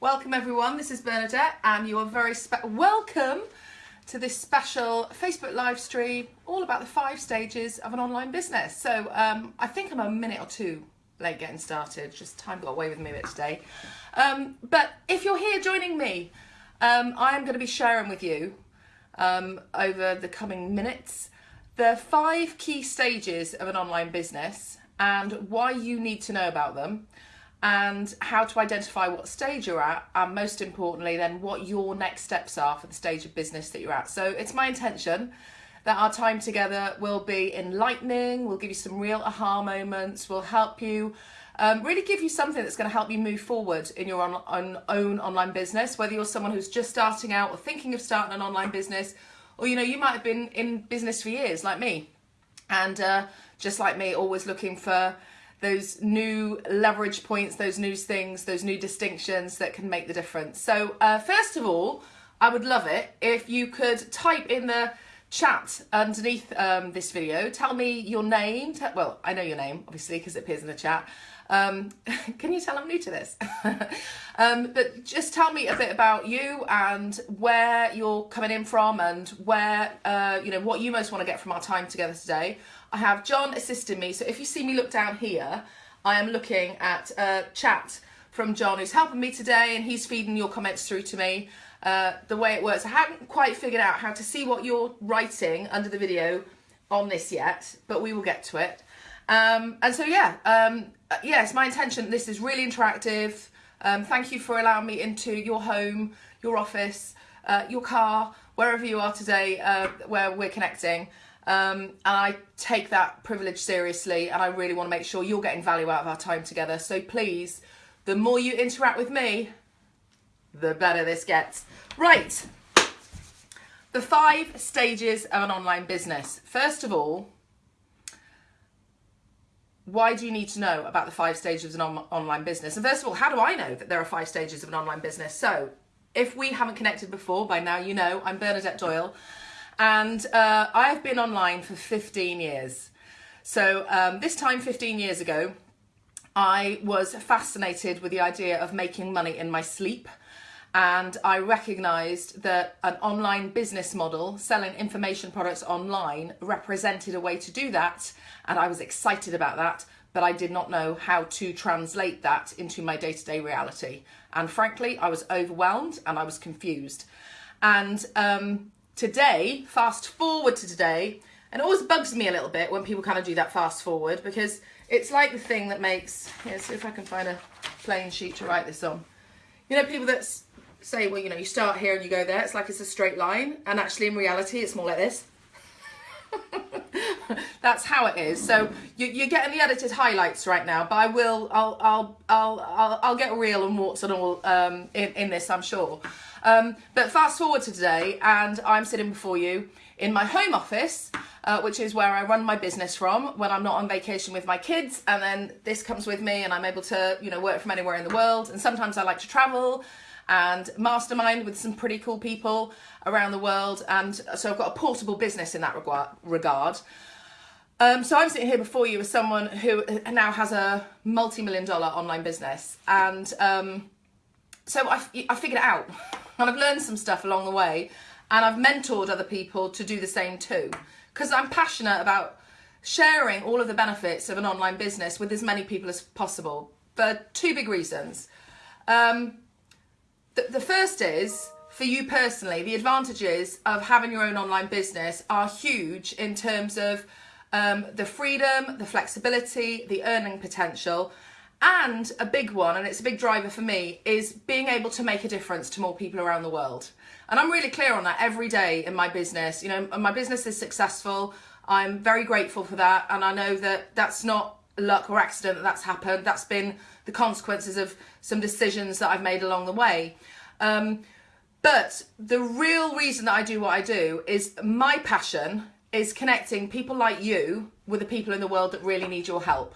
Welcome everyone, this is Bernadette and you are very welcome to this special Facebook live stream all about the five stages of an online business. So um, I think I'm a minute or two late getting started, just time got away with me a bit today. Um, but if you're here joining me, um, I am going to be sharing with you um, over the coming minutes the five key stages of an online business and why you need to know about them and how to identify what stage you're at and most importantly then what your next steps are for the stage of business that you're at. So it's my intention that our time together will be enlightening we'll give you some real aha moments we'll help you um, really give you something that's going to help you move forward in your on, on, own online business. Whether you're someone who's just starting out or thinking of starting an online business or you know you might have been in business for years like me. And uh, just like me always looking for those new leverage points, those new things, those new distinctions that can make the difference. So uh, first of all, I would love it if you could type in the chat underneath um, this video. Tell me your name. well, I know your name, obviously, because it appears in the chat. Um, can you tell I'm new to this? um, but just tell me a bit about you and where you're coming in from and where, uh, you know, what you most want to get from our time together today. I have John assisting me. So if you see me look down here, I am looking at a chat from John who's helping me today and he's feeding your comments through to me. Uh, the way it works, I haven't quite figured out how to see what you're writing under the video on this yet, but we will get to it. Um, and so yeah, um, yes, my intention, this is really interactive. Um, thank you for allowing me into your home, your office, uh, your car, wherever you are today, uh, where we're connecting. Um, and I take that privilege seriously and I really want to make sure you're getting value out of our time together. So please, the more you interact with me, the better this gets. Right, the five stages of an online business. First of all, why do you need to know about the five stages of an on online business? And first of all, how do I know that there are five stages of an online business? So if we haven't connected before, by now you know, I'm Bernadette Doyle and uh, I've been online for 15 years. So um, this time 15 years ago, I was fascinated with the idea of making money in my sleep. And I recognised that an online business model, selling information products online, represented a way to do that. And I was excited about that but I did not know how to translate that into my day-to-day reality. And frankly I was overwhelmed and I was confused. And um, today, fast forward to today, and it always bugs me a little bit when people kind of do that fast forward because it's like the thing that makes, yeah, see if I can find a plain sheet to write this on. You know, people that say, well, you know, you start here and you go there, it's like it's a straight line, and actually in reality, it's more like this. That's how it is. So you, are getting the edited highlights right now, but I will, I'll, I'll, I'll, I'll, I'll get real and warts and all um, in, in this, I'm sure. Um, but fast forward to today, and I'm sitting before you in my home office, uh, which is where I run my business from when I'm not on vacation with my kids. And then this comes with me, and I'm able to, you know, work from anywhere in the world. And sometimes I like to travel and mastermind with some pretty cool people around the world. And so I've got a portable business in that regard. Um, so I'm sitting here before you as someone who now has a multi-million dollar online business. And um, so I, I figured it out. And I've learned some stuff along the way and I've mentored other people to do the same too. Because I'm passionate about sharing all of the benefits of an online business with as many people as possible for two big reasons. Um, the, the first is, for you personally, the advantages of having your own online business are huge in terms of um, the freedom, the flexibility, the earning potential, and a big one, and it's a big driver for me, is being able to make a difference to more people around the world. And I'm really clear on that every day in my business. You know, my business is successful. I'm very grateful for that. And I know that that's not luck or accident that that's happened. That's been the consequences of some decisions that I've made along the way. Um, but the real reason that I do what I do is my passion is connecting people like you with the people in the world that really need your help.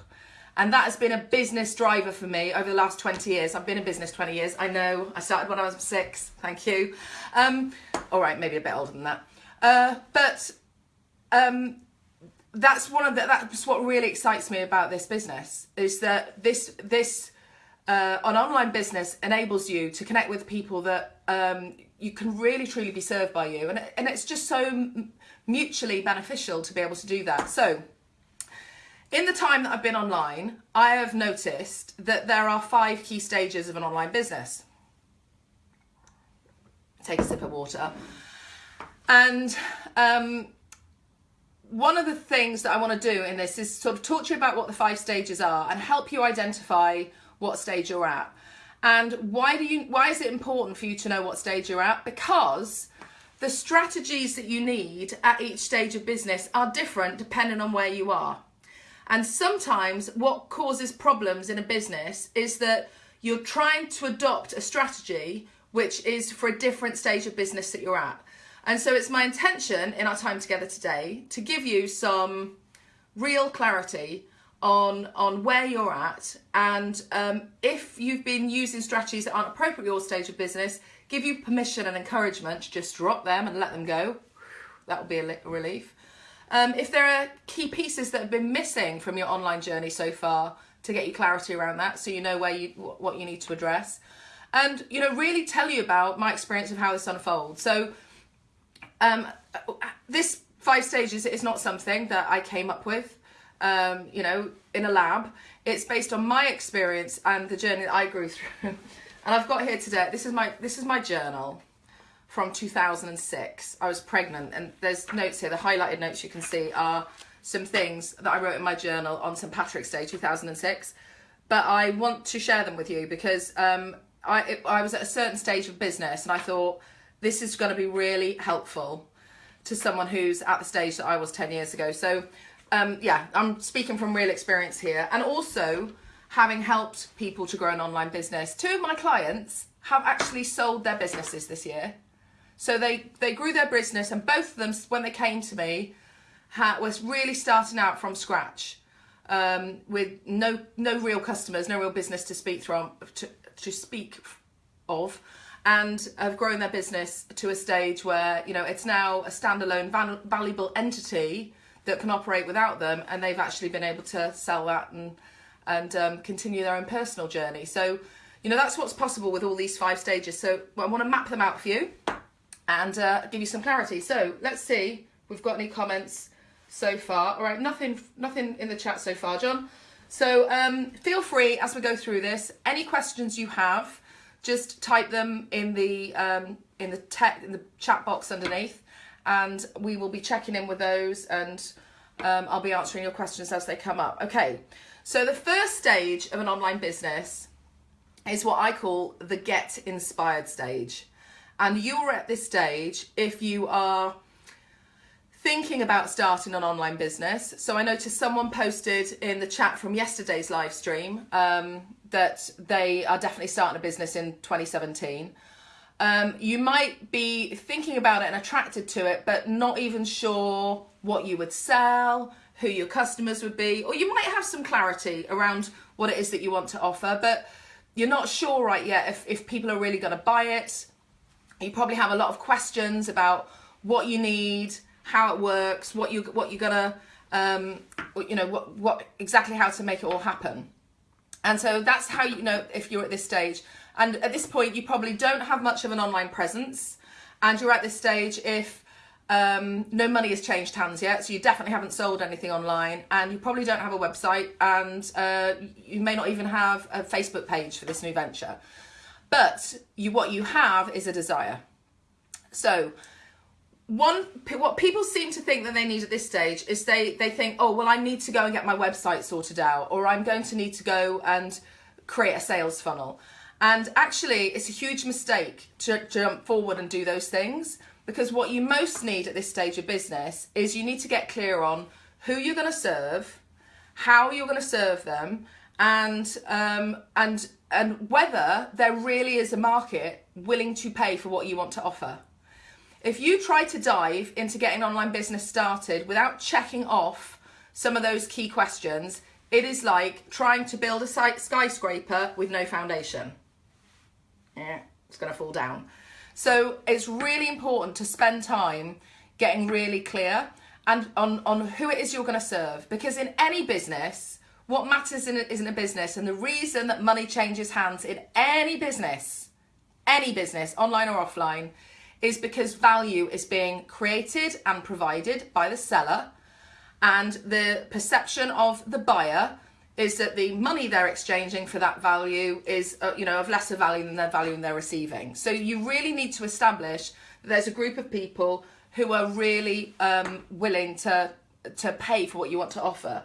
And that has been a business driver for me over the last 20 years. I've been in business 20 years. I know. I started when I was six. Thank you. Um, all right, maybe a bit older than that. Uh, but um, that's one of the, that's what really excites me about this business is that this this uh, an online business enables you to connect with people that um, you can really truly be served by you, and and it's just so mutually beneficial to be able to do that. So. In the time that I've been online, I have noticed that there are five key stages of an online business. Take a sip of water. And um, one of the things that I want to do in this is sort of talk to you about what the five stages are and help you identify what stage you're at. And why do you why is it important for you to know what stage you're at? Because the strategies that you need at each stage of business are different depending on where you are. And sometimes what causes problems in a business is that you're trying to adopt a strategy which is for a different stage of business that you're at. And so it's my intention in our time together today to give you some real clarity on on where you're at and um, if you've been using strategies that aren't appropriate for your stage of business give you permission and encouragement to just drop them and let them go that will be a relief um, if there are key pieces that have been missing from your online journey so far to get you clarity around that so you know where you what you need to address and you know really tell you about my experience of how this unfolds so um, this five stages is not something that I came up with, um, you know, in a lab. It's based on my experience and the journey that I grew through. And I've got here today, this is my, this is my journal from 2006. I was pregnant and there's notes here, the highlighted notes you can see are some things that I wrote in my journal on St. Patrick's Day 2006. But I want to share them with you because um, I, it, I was at a certain stage of business and I thought, this is going to be really helpful to someone who's at the stage that I was 10 years ago. So um, yeah, I'm speaking from real experience here. And also having helped people to grow an online business. Two of my clients have actually sold their businesses this year. So they, they grew their business and both of them, when they came to me, had, was really starting out from scratch um, with no no real customers, no real business to speak from to, to speak of and have grown their business to a stage where you know it's now a standalone val valuable entity that can operate without them and they've actually been able to sell that and and um, continue their own personal journey. So you know that's what's possible with all these five stages. So I want to map them out for you and uh, give you some clarity. So let's see. We've got any comments so far? All right nothing nothing in the chat so far John. So um, feel free as we go through this any questions you have just type them in the um, in the tech in the chat box underneath and we will be checking in with those and um, I'll be answering your questions as they come up. Okay, so the first stage of an online business is what I call the get inspired stage. And you're at this stage if you are thinking about starting an online business. So I noticed someone posted in the chat from yesterday's live stream um, that they are definitely starting a business in 2017. Um, you might be thinking about it and attracted to it, but not even sure what you would sell, who your customers would be, or you might have some clarity around what it is that you want to offer, but you're not sure right yet if, if people are really going to buy it. You probably have a lot of questions about what you need, how it works, what you what you're gonna, um, you know, what what exactly how to make it all happen. And so that's how you know if you're at this stage. And at this point, you probably don't have much of an online presence, and you're at this stage if um, no money has changed hands yet, so you definitely haven't sold anything online, and you probably don't have a website, and uh, you may not even have a Facebook page for this new venture. But you, what you have is a desire. So one what people seem to think that they need at this stage is they they think oh well i need to go and get my website sorted out or i'm going to need to go and create a sales funnel and actually it's a huge mistake to jump forward and do those things because what you most need at this stage of business is you need to get clear on who you're going to serve how you're going to serve them and um, and and whether there really is a market willing to pay for what you want to offer if you try to dive into getting online business started without checking off some of those key questions, it is like trying to build a skyscraper with no foundation. Yeah, it's going to fall down. So it's really important to spend time getting really clear and on, on who it is you're going to serve. Because in any business, what matters in a, isn't a business. And the reason that money changes hands in any business, any business, online or offline, is because value is being created and provided by the seller and the perception of the buyer is that the money they're exchanging for that value is uh, you know of lesser value than the value they're receiving so you really need to establish that there's a group of people who are really um, willing to to pay for what you want to offer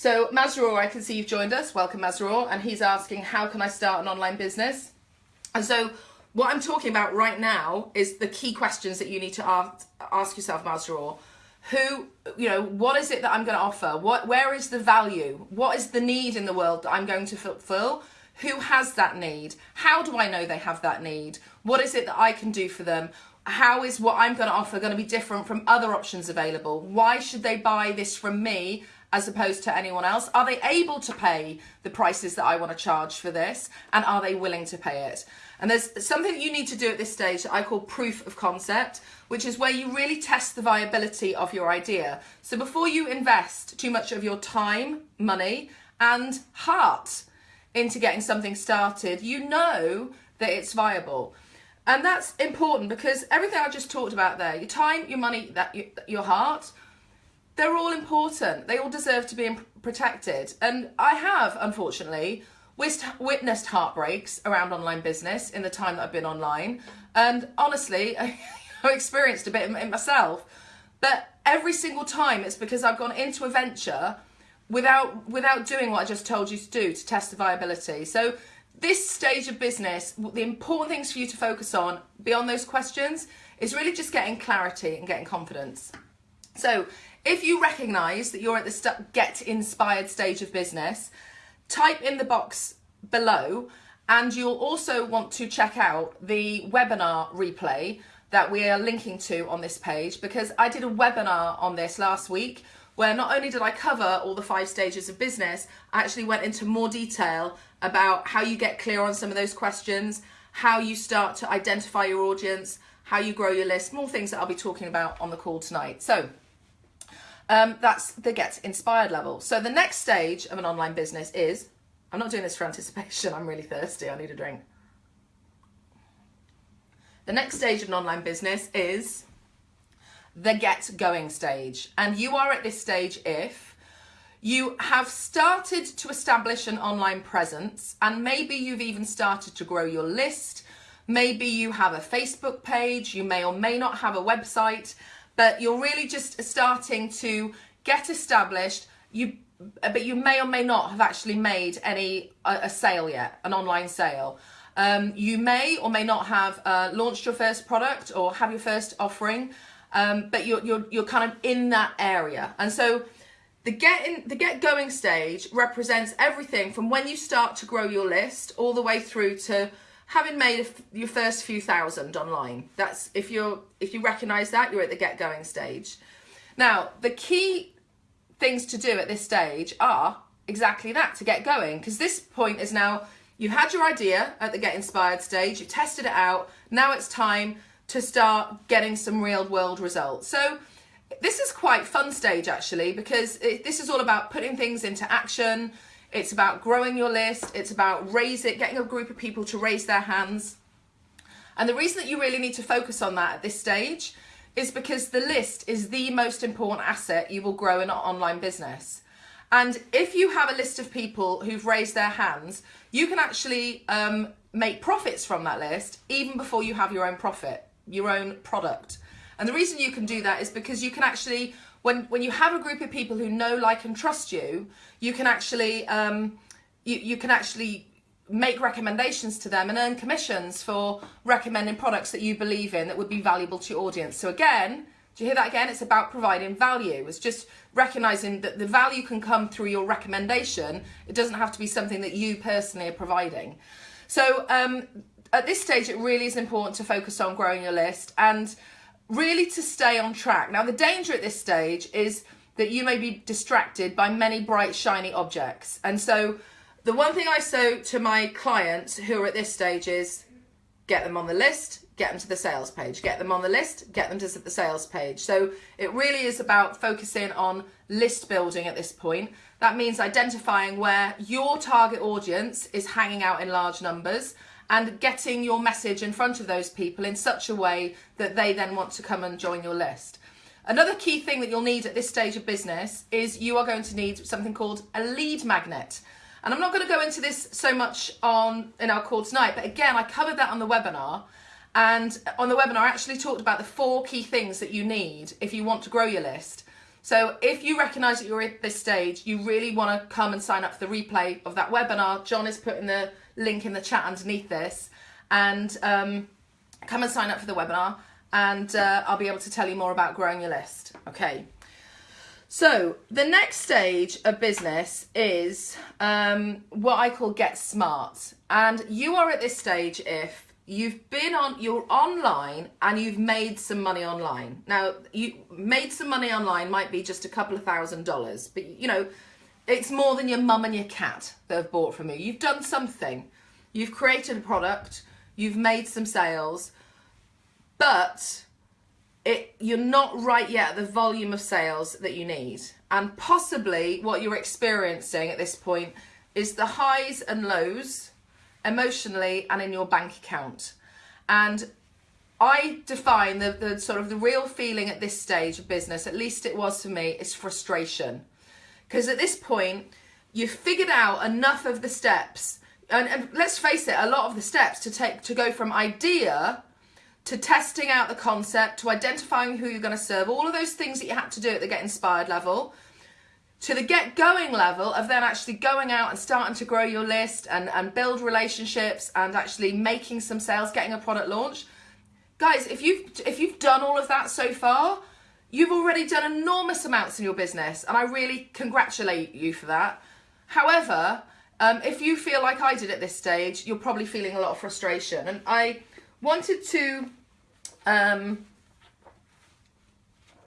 so Mazrur, I can see you've joined us. Welcome Mazrur. And he's asking, how can I start an online business? And so what I'm talking about right now is the key questions that you need to ask, ask yourself, Mazrur who you know what is it that i'm going to offer? What where is the value? What is the need in the world that i'm going to fulfill? Who has that need? How do i know they have that need? What is it that i can do for them? How is what i'm going to offer going to be different from other options available? Why should they buy this from me as opposed to anyone else are they able to pay the prices that i want to charge for this and are they willing to pay it and there's something that you need to do at this stage that I call proof of concept, which is where you really test the viability of your idea. So before you invest too much of your time, money, and heart into getting something started, you know that it's viable. And that's important because everything I just talked about there, your time, your money, that your heart, they're all important. They all deserve to be protected. And I have, unfortunately, witnessed heartbreaks around online business in the time that I've been online. And honestly, I experienced a bit myself. But every single time it's because I've gone into a venture without without doing what I just told you to do to test the viability. So this stage of business, the important things for you to focus on beyond those questions is really just getting clarity and getting confidence. So if you recognize that you're at the get inspired stage of business, type in the box below and you'll also want to check out the webinar replay that we are linking to on this page because I did a webinar on this last week where not only did I cover all the five stages of business, I actually went into more detail about how you get clear on some of those questions, how you start to identify your audience, how you grow your list, more things that I'll be talking about on the call tonight. So um, that's the get inspired level. So the next stage of an online business is, I'm not doing this for anticipation, I'm really thirsty, I need a drink. The next stage of an online business is the get going stage. And you are at this stage if you have started to establish an online presence and maybe you've even started to grow your list. Maybe you have a Facebook page, you may or may not have a website, but you're really just starting to get established. You, but you may or may not have actually made any a, a sale yet, an online sale. Um, you may or may not have uh, launched your first product or have your first offering, um, but you're, you're, you're kind of in that area. And so the get, in, the get going stage represents everything from when you start to grow your list all the way through to having made your first few thousand online. That's if you're if you recognize that you're at the get going stage. Now, the key things to do at this stage are exactly that to get going because this point is now you've had your idea at the get inspired stage, you've tested it out. Now it's time to start getting some real world results. So this is quite fun stage actually because it, this is all about putting things into action, it's about growing your list. It's about raising, getting a group of people to raise their hands. And the reason that you really need to focus on that at this stage is because the list is the most important asset you will grow in an online business. And if you have a list of people who've raised their hands, you can actually um, make profits from that list even before you have your own profit, your own product. And the reason you can do that is because you can actually when when you have a group of people who know, like, and trust you, you can actually um, you you can actually make recommendations to them and earn commissions for recommending products that you believe in that would be valuable to your audience. So again, do you hear that again? It's about providing value. It's just recognizing that the value can come through your recommendation. It doesn't have to be something that you personally are providing. So um, at this stage, it really is important to focus on growing your list and really to stay on track. Now, the danger at this stage is that you may be distracted by many bright, shiny objects. And so the one thing I say to my clients who are at this stage is get them on the list, get them to the sales page, get them on the list, get them to the sales page. So it really is about focusing on list building at this point. That means identifying where your target audience is hanging out in large numbers and getting your message in front of those people in such a way that they then want to come and join your list. Another key thing that you'll need at this stage of business is you are going to need something called a lead magnet. And I'm not going to go into this so much on in our call tonight, but again, I covered that on the webinar. And on the webinar, I actually talked about the four key things that you need if you want to grow your list. So if you recognise that you're at this stage, you really want to come and sign up for the replay of that webinar. John is putting the link in the chat underneath this. And um, come and sign up for the webinar and uh, I'll be able to tell you more about growing your list. Okay. So the next stage of business is um, what I call get smart. And you are at this stage if you've been on, you're online and you've made some money online. Now, you made some money online might be just a couple of thousand dollars, but you know, it's more than your mum and your cat that have bought from you. You've done something. You've created a product, you've made some sales, but it you're not right yet at the volume of sales that you need. And possibly what you're experiencing at this point is the highs and lows emotionally and in your bank account. And I define the, the sort of the real feeling at this stage of business, at least it was for me, is frustration. Because at this point, you've figured out enough of the steps, and, and let's face it, a lot of the steps to take to go from idea to testing out the concept, to identifying who you're going to serve, all of those things that you had to do at the get inspired level, to the get going level of then actually going out and starting to grow your list and, and build relationships and actually making some sales, getting a product launch. Guys, if you've if you've done all of that so far, you've already done enormous amounts in your business, and I really congratulate you for that. However, um, if you feel like I did at this stage, you're probably feeling a lot of frustration. And I wanted to um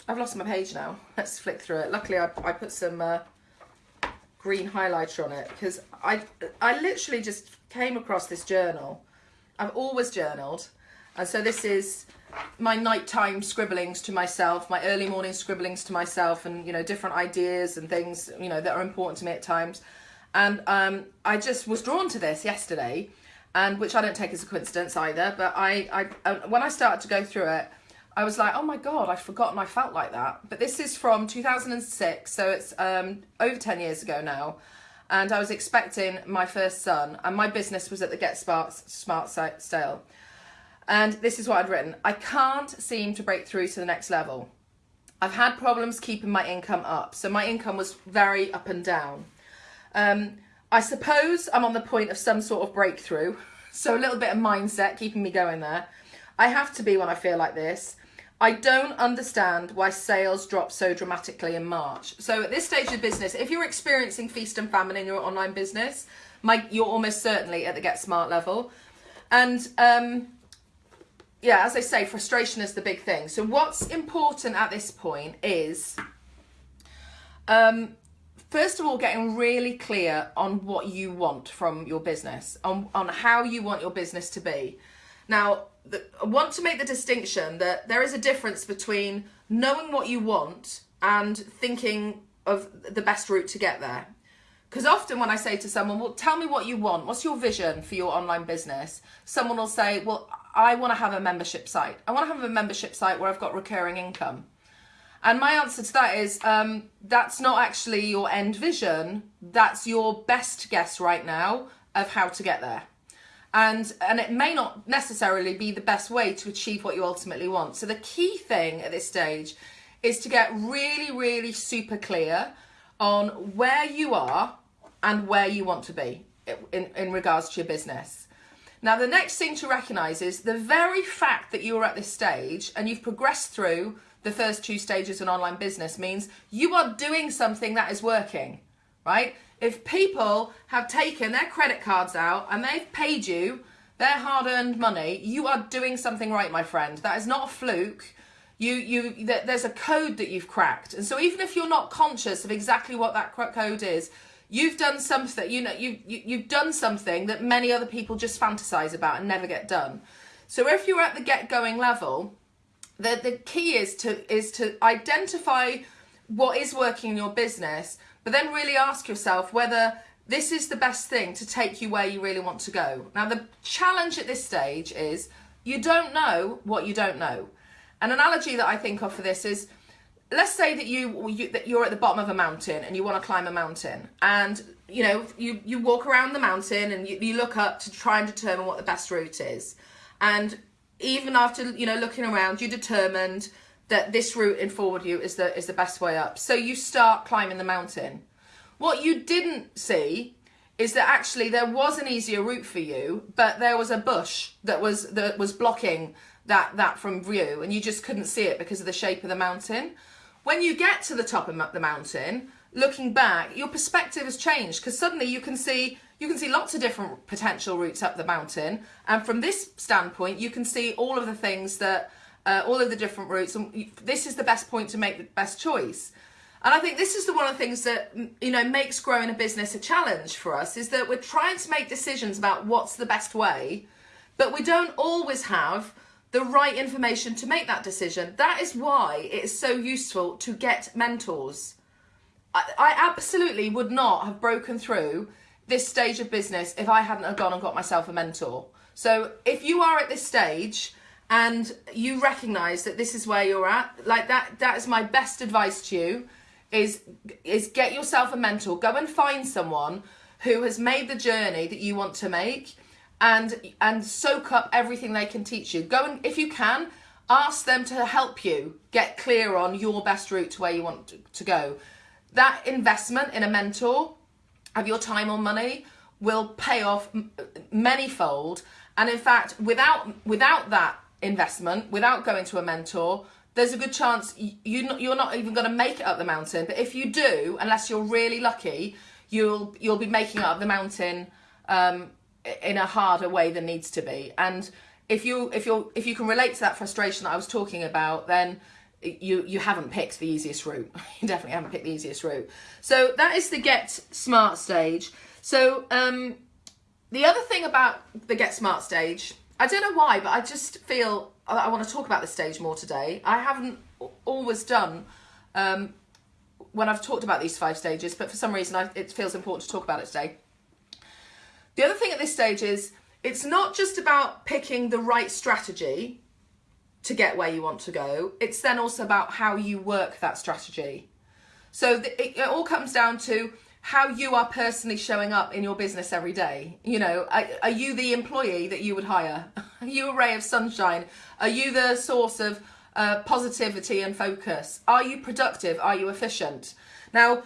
I've lost my page now let's flick through it luckily I, I put some uh, green highlighter on it because I I literally just came across this journal I've always journaled and so this is my nighttime scribblings to myself my early morning scribblings to myself and you know different ideas and things you know that are important to me at times and um, I just was drawn to this yesterday and which I don't take as a coincidence either. But I, I, uh, when I started to go through it, I was like, oh my god, I'd forgotten I felt like that. But this is from 2006, so it's um, over 10 years ago now. And I was expecting my first son, and my business was at the Get Smart, Smart sale. And this is what I'd written I can't seem to break through to the next level. I've had problems keeping my income up. So my income was very up and down. Um, I suppose I'm on the point of some sort of breakthrough. So a little bit of mindset keeping me going there. I have to be when I feel like this. I don't understand why sales drop so dramatically in March. So at this stage of business, if you're experiencing feast and famine in your online business, my, you're almost certainly at the Get Smart level. And um, yeah, as I say, frustration is the big thing. So what's important at this point is um, first of all, getting really clear on what you want from your business, on, on how you want your business to be. Now, the, I want to make the distinction that there is a difference between knowing what you want and thinking of the best route to get there. Because often when I say to someone, well, tell me what you want, what's your vision for your online business? Someone will say, well, I want to have a membership site. I want to have a membership site where I've got recurring income. And my answer to that is um, that's not actually your end vision. That's your best guess right now of how to get there. And, and it may not necessarily be the best way to achieve what you ultimately want. So the key thing at this stage is to get really, really super clear on where you are and where you want to be in, in regards to your business. Now, the next thing to recognize is the very fact that you're at this stage and you've progressed through the first two stages in online business means you are doing something that is working, right? If people have taken their credit cards out and they've paid you their hard-earned money, you are doing something right, my friend. That is not a fluke. You, you, there's a code that you've cracked, and so even if you're not conscious of exactly what that code is, you've done something. You know, you, you you've done something that many other people just fantasize about and never get done. So if you're at the get going level, the, the key is to is to identify what is working in your business, but then really ask yourself whether this is the best thing to take you where you really want to go. Now the challenge at this stage is you don't know what you don't know. An analogy that I think of for this is let's say that you, you that you're at the bottom of a mountain and you want to climb a mountain and you know you you walk around the mountain and you, you look up to try and determine what the best route is. And even after you know looking around you determined that this route in forward you is the is the best way up. So you start climbing the mountain. What you didn't see is that actually there was an easier route for you but there was a bush that was that was blocking that that from view and you just couldn't see it because of the shape of the mountain when you get to the top of the mountain, looking back, your perspective has changed because suddenly you can see you can see lots of different potential routes up the mountain, and from this standpoint, you can see all of the things that uh, all of the different routes, and this is the best point to make the best choice. And I think this is the one of the things that you know makes growing a business a challenge for us is that we're trying to make decisions about what's the best way, but we don't always have the right information to make that decision. That is why it is so useful to get mentors. I, I absolutely would not have broken through this stage of business if I hadn't have gone and got myself a mentor. So if you are at this stage and you recognize that this is where you're at, like that that is my best advice to you is is get yourself a mentor. Go and find someone who has made the journey that you want to make and and soak up everything they can teach you. Go and if you can, ask them to help you get clear on your best route to where you want to, go. That investment in a mentor of your time or money will pay off manyfold. And in fact, without without that investment, without going to a mentor, there's a good chance you you're not even going to make it up the mountain. But if you do, unless you're really lucky, you'll you'll be making it up the mountain um, in a harder way than needs to be. And if you if you if you can relate to that frustration that I was talking about then you you haven't picked the easiest route. You definitely haven't picked the easiest route. So that is the get smart stage. So um the other thing about the get smart stage I don't know why but I just feel I want to talk about this stage more today. I haven't always done um when I've talked about these five stages but for some reason I, it feels important to talk about it today the other thing at this stage is it's not just about picking the right strategy to get where you want to go. It's then also about how you work that strategy. So it, it, all comes down to how you are personally showing up in your business every day. You know, are, are you the employee that you would hire? Are you a ray of sunshine? Are you the source of uh, positivity and focus? Are you productive? Are you efficient? Now,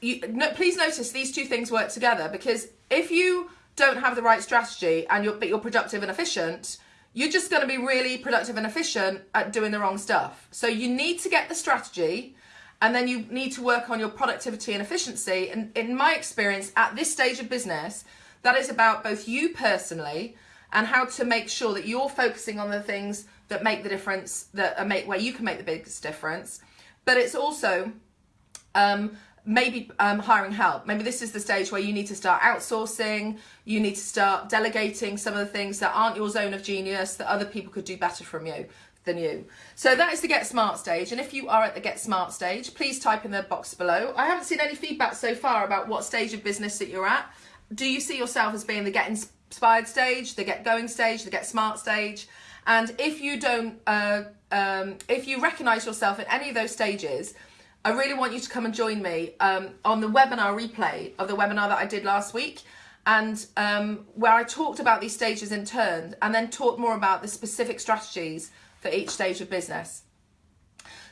you, no, please notice these two things work together because if you don't have the right strategy and you're but you're productive and efficient, you're just going to be really productive and efficient at doing the wrong stuff. So you need to get the strategy and then you need to work on your productivity and efficiency. And in my experience, at this stage of business, that is about both you personally and how to make sure that you're focusing on the things that make the difference, that make where you can make the biggest difference. But it's also um, maybe um, hiring help. Maybe this is the stage where you need to start outsourcing, you need to start delegating some of the things that aren't your zone of genius that other people could do better from you than you. So that is the Get Smart stage. And if you are at the Get Smart stage, please type in the box below. I haven't seen any feedback so far about what stage of business that you're at. Do you see yourself as being the Get Inspired stage, the Get Going stage, the Get Smart stage? And if you don't, uh, um, if you recognize yourself at any of those stages, I really want you to come and join me um, on the webinar replay of the webinar that I did last week and um, where I talked about these stages in turn and then talked more about the specific strategies for each stage of business.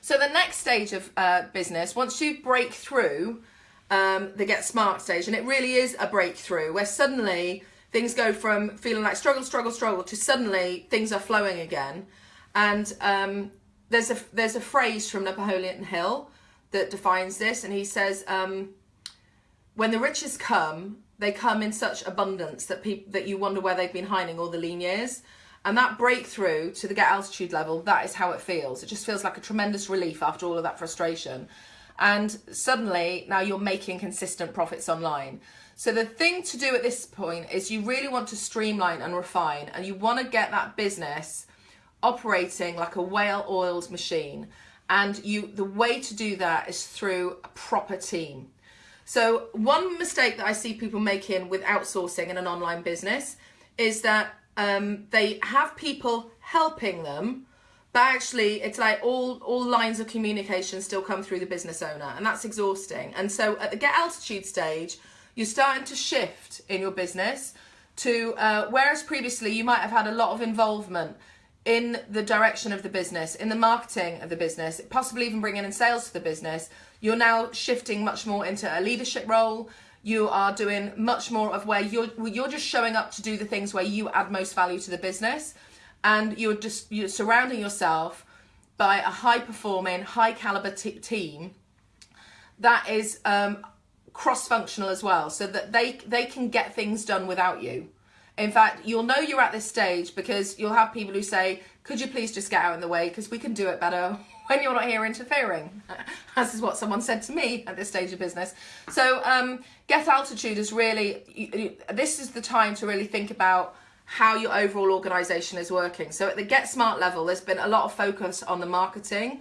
So the next stage of uh, business, once you break through um, the Get Smart stage, and it really is a breakthrough where suddenly things go from feeling like struggle, struggle, struggle to suddenly things are flowing again. And um, there's a there's a phrase from Napoleon Hill that defines this, and he says, um, "When the riches come, they come in such abundance that people that you wonder where they've been hiding all the lean years." And that breakthrough to the get altitude level, that is how it feels. It just feels like a tremendous relief after all of that frustration. and suddenly now you're making consistent profits online. So the thing to do at this point is you really want to streamline and refine and you want to get that business operating like a whale oiled machine. And you the way to do that is through a proper team. So one mistake that I see people making with outsourcing in an online business is that um, they have people helping them, but actually it's like all all lines of communication still come through the business owner, and that's exhausting. And so at the get altitude stage, you're starting to shift in your business to uh, whereas previously you might have had a lot of involvement in the direction of the business, in the marketing of the business, possibly even bringing in sales to the business, you're now shifting much more into a leadership role. You are doing much more of where you're you're just showing up to do the things where you add most value to the business, and you're just you're surrounding yourself by a high performing, high caliber team that is um, cross functional as well, so that they they can get things done without you. In fact, you'll know you're at this stage because you'll have people who say, could you please just get out in the way because we can do it better when you're not here interfering, as is what someone said to me at this stage of business. So um, get altitude is really, this is the time to really think about how your overall organization is working. So at the Get Smart level, there's been a lot of focus on the marketing.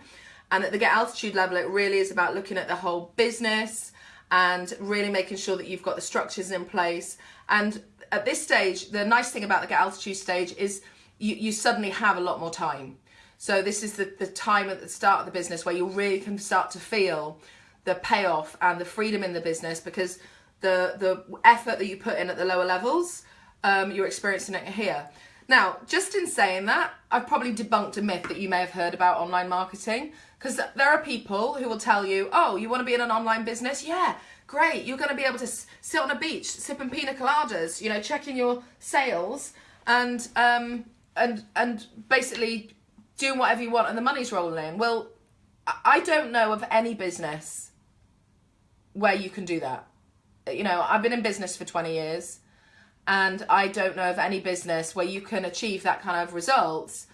And at the Get Altitude level, it really is about looking at the whole business and really making sure that you've got the structures in place. And at this stage, the nice thing about the get altitude stage is you, you suddenly have a lot more time. So this is the, the time at the start of the business where you really can start to feel the payoff and the freedom in the business because the the effort that you put in at the lower levels, um, you're experiencing it here. Now, just in saying that, I've probably debunked a myth that you may have heard about online marketing because there are people who will tell you, oh, you want to be in an online business? Yeah, great. You're going to be able to sit on a beach, sipping pina coladas, you know, checking your sales and um, and and basically doing whatever you want and the money's rolling in. Well, I don't know of any business where you can do that. You know, I've been in business for 20 years and I don't know of any business where you can achieve that kind of results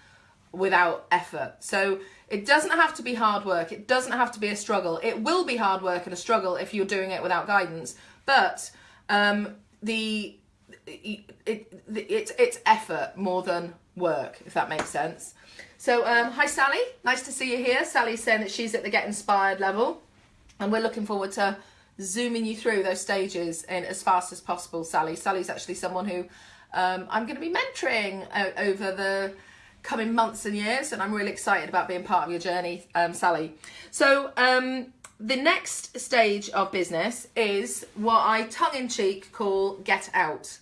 without effort. So it doesn't have to be hard work. It doesn't have to be a struggle. It will be hard work and a struggle if you're doing it without guidance. But um, the it, it, it's it's effort more than work, if that makes sense. So um, hi Sally, nice to see you here. Sally's saying that she's at the get inspired level, and we're looking forward to zooming you through those stages in as fast as possible. Sally, Sally's actually someone who um, I'm going to be mentoring over the coming months and years, and I'm really excited about being part of your journey, um, Sally. So, um, the next stage of business is what I tongue in cheek call get out.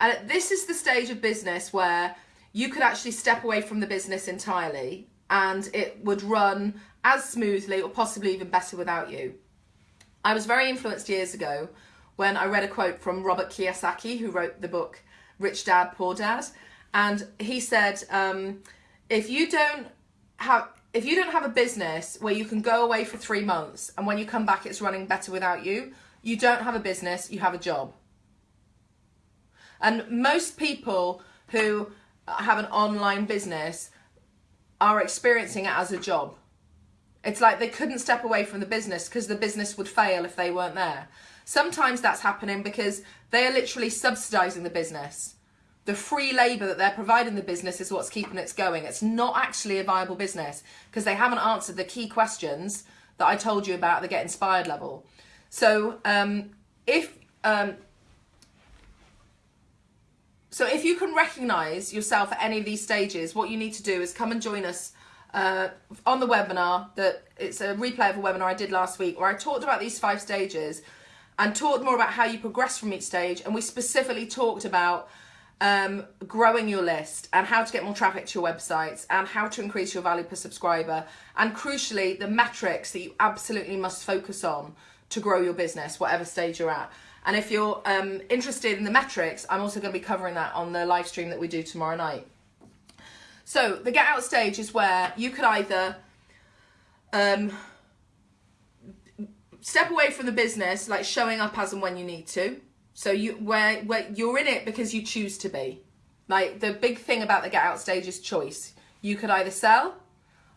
And this is the stage of business where you could actually step away from the business entirely and it would run as smoothly or possibly even better without you. I was very influenced years ago when I read a quote from Robert Kiyosaki, who wrote the book Rich Dad, Poor Dad and he said, um, if you don't have if you don't have a business where you can go away for three months and when you come back it's running better without you, you don't have a business, you have a job. And most people who have an online business are experiencing it as a job. It's like they couldn't step away from the business because the business would fail if they weren't there. Sometimes that's happening because they are literally subsidizing the business the free labour that they're providing the business is what's keeping it going. It's not actually a viable business because they haven't answered the key questions that I told you about the Get Inspired level. So um, if um, so if you can recognise yourself at any of these stages, what you need to do is come and join us uh, on the webinar. That it's a replay of a webinar I did last week where I talked about these five stages and talked more about how you progress from each stage, and we specifically talked about um, growing your list and how to get more traffic to your websites and how to increase your value per subscriber and crucially the metrics that you absolutely must focus on to grow your business whatever stage you're at. And if you're um, interested in the metrics i'm also going to be covering that on the live stream that we do tomorrow night. So the get out stage is where you could either um, step away from the business like showing up as and when you need to so you where where you're in it because you choose to be. Like the big thing about the get out stage is choice. You could either sell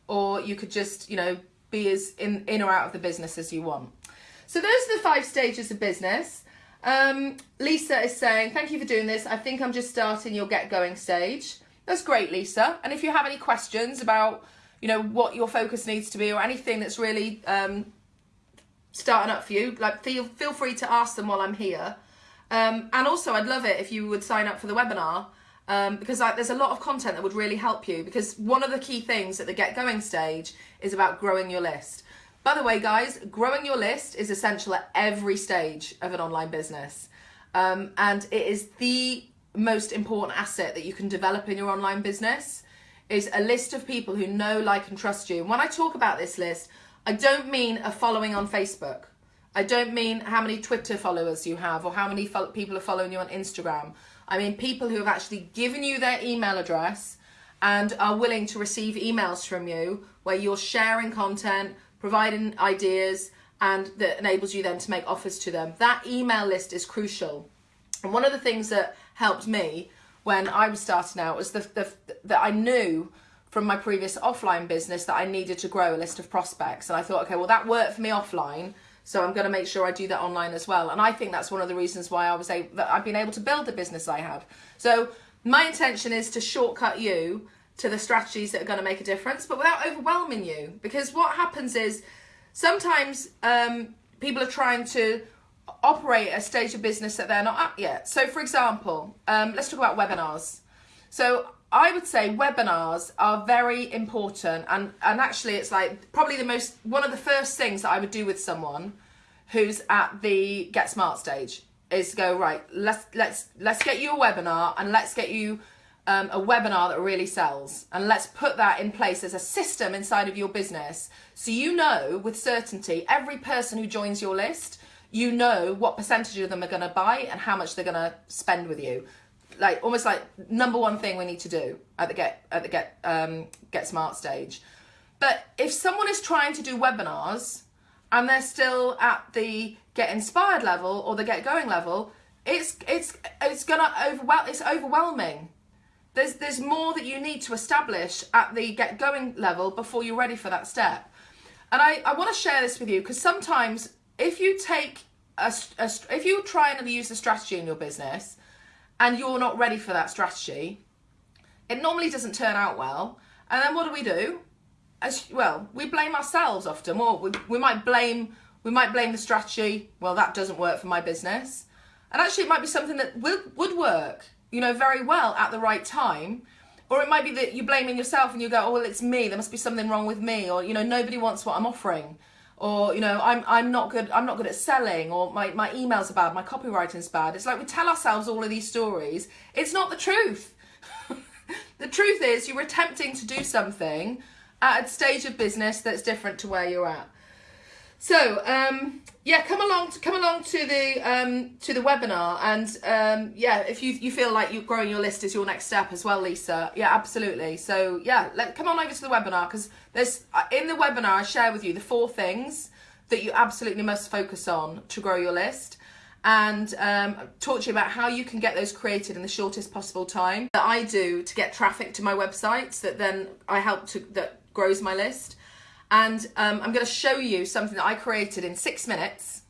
or you could just, you know, be as in, in or out of the business as you want. So those are the five stages of business. Um, Lisa is saying, thank you for doing this. I think I'm just starting your get going stage. That's great, Lisa. And if you have any questions about, you know, what your focus needs to be or anything that's really um, starting up for you, like feel, feel free to ask them while I'm here. Um, and also, I'd love it if you would sign up for the webinar um, because like, there's a lot of content that would really help you. Because one of the key things at the get going stage is about growing your list. By the way, guys, growing your list is essential at every stage of an online business. Um, and it is the most important asset that you can develop in your online business is a list of people who know, like, and trust you. And when I talk about this list, I don't mean a following on Facebook. I don't mean how many Twitter followers you have or how many people are following you on Instagram. I mean people who have actually given you their email address and are willing to receive emails from you where you're sharing content, providing ideas, and that enables you then to make offers to them. That email list is crucial. And one of the things that helped me when I was starting out was the, the, that I knew from my previous offline business that I needed to grow a list of prospects. And I thought, okay, well, that worked for me offline. So I'm going to make sure I do that online as well. And I think that's one of the reasons why I was able, that I've been able to build the business I have. So my intention is to shortcut you to the strategies that are going to make a difference, but without overwhelming you. Because what happens is sometimes um, people are trying to operate a stage of business that they're not at yet. So, for example, um, let's talk about webinars. So, I would say webinars are very important, and and actually, it's like probably the most one of the first things that I would do with someone who's at the get smart stage is go right. Let's let's let's get you a webinar and let's get you um, a webinar that really sells. And let's put that in place as a system inside of your business. So you know with certainty, every person who joins your list, you know what percentage of them are going to buy and how much they're going to spend with you like almost like number one thing we need to do at the get at the get um, get smart stage. But if someone is trying to do webinars and they're still at the get inspired level or the get going level, it's it's it's gonna overwhelm. It's overwhelming. There's there's more that you need to establish at the get going level before you're ready for that step. And I, I want to share this with you because sometimes if you take a, a if you try and use a strategy in your business and you're not ready for that strategy, it normally doesn't turn out well. And then what do we do? As well, we blame ourselves often, or we, we might blame we might blame the strategy. Well, that doesn't work for my business, and actually, it might be something that would would work, you know, very well at the right time. Or it might be that you're blaming yourself and you go, oh well, it's me. There must be something wrong with me, or you know, nobody wants what I'm offering or you know i'm i'm not good i'm not good at selling or my my emails are bad my copywriting's bad. It's like we tell ourselves all of these stories. It's not the truth. The truth is you're attempting to do something at a stage of business that's different to where you're at. So um, yeah, come along to come along to the um, to the webinar, and um, yeah, if you you feel like you're growing your list is your next step as well, Lisa. Yeah, absolutely. So yeah, let come on over to the webinar because there's uh, in the webinar I share with you the four things that you absolutely must focus on to grow your list and um, talk to you about how you can get those created in the shortest possible time that I do to get traffic to my website that then I help to that grows my list and um, I'm going to show you something that I created in six minutes.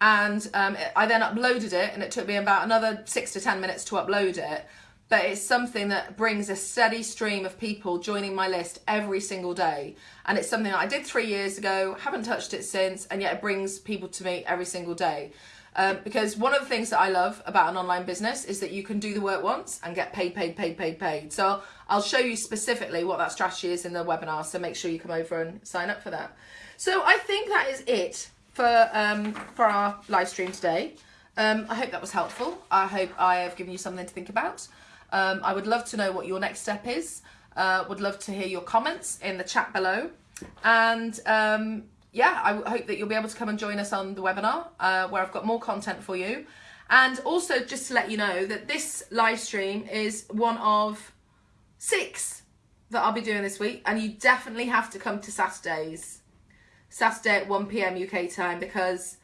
And um, I then uploaded it and it took me about another six to ten minutes to upload it. But it's something that brings a steady stream of people joining my list every single day. And it's something that I did three years ago haven't touched it since and yet it brings people to me every single day um, because one of the things that I love about an online business is that you can do the work once and get paid, paid, paid, paid, paid. So I'll show you specifically what that strategy is in the webinar. So make sure you come over and sign up for that. So I think that is it for um, for our live stream today. Um, I hope that was helpful. I hope I have given you something to think about. Um, I would love to know what your next step is. Uh, would love to hear your comments in the chat below. And um, yeah, I hope that you'll be able to come and join us on the webinar uh, where I've got more content for you. And also just to let you know that this live stream is one of six that I'll be doing this week. And you definitely have to come to Saturdays. Saturday at 1 p.m. UK time because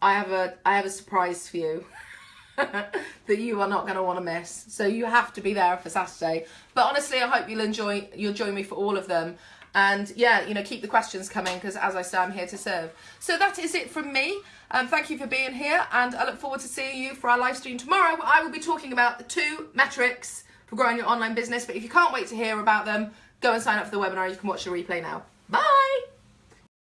I have a I have a surprise for you that you are not going to want to miss. So you have to be there for Saturday. But honestly, I hope you'll enjoy you'll join me for all of them. And yeah, you know, keep the questions coming because as I say, I'm here to serve. So that is it from me. Um, thank you for being here, and I look forward to seeing you for our live stream tomorrow. I will be talking about the two metrics for growing your online business. But if you can't wait to hear about them, go and sign up for the webinar. You can watch the replay now.